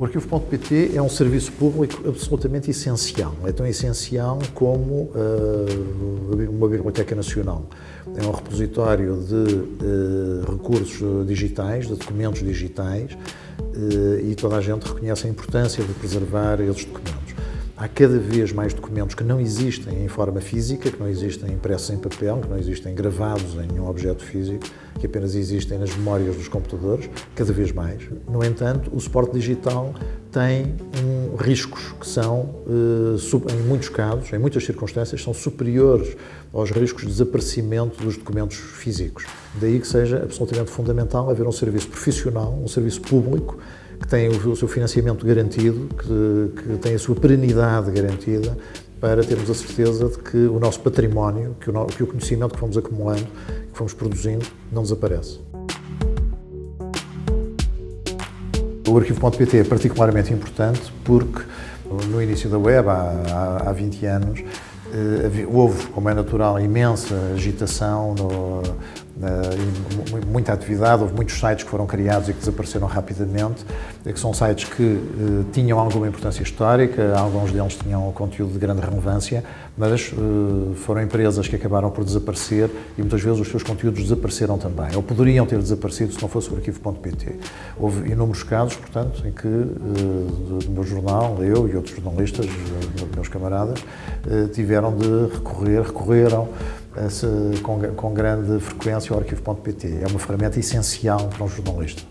O arquivo.pt é um serviço público absolutamente essencial. É tão essencial como uh, uma biblioteca nacional. É um repositório de uh, recursos digitais, de documentos digitais, uh, e toda a gente reconhece a importância de preservar esses documentos. Há cada vez mais documentos que não existem em forma física, que não existem impressos em papel, que não existem gravados em nenhum objeto físico, que apenas existem nas memórias dos computadores, cada vez mais. No entanto, o suporte digital tem um, riscos que são, eh, em muitos casos, em muitas circunstâncias, são superiores aos riscos de desaparecimento dos documentos físicos. Daí que seja absolutamente fundamental haver um serviço profissional, um serviço público, que tem o seu financiamento garantido, que, que tem a sua perenidade garantida, para termos a certeza de que o nosso património, que o, que o conhecimento que fomos acumulando, que fomos produzindo, não desaparece. O arquivo.pt é particularmente importante porque no início da web, há, há 20 anos, eh, houve, como é natural, imensa agitação no, Uh, muita atividade, houve muitos sites que foram criados e que desapareceram rapidamente, que são sites que uh, tinham alguma importância histórica, alguns deles tinham conteúdo de grande relevância, mas uh, foram empresas que acabaram por desaparecer e muitas vezes os seus conteúdos desapareceram também, ou poderiam ter desaparecido se não fosse o arquivo.pt. Houve inúmeros casos, portanto, em que do meu jornal, eu e outros jornalistas, meus camaradas, tiveram de recorrer, recorreram com, com grande frequência ao arquivo.pt. É uma ferramenta essencial para um jornalista.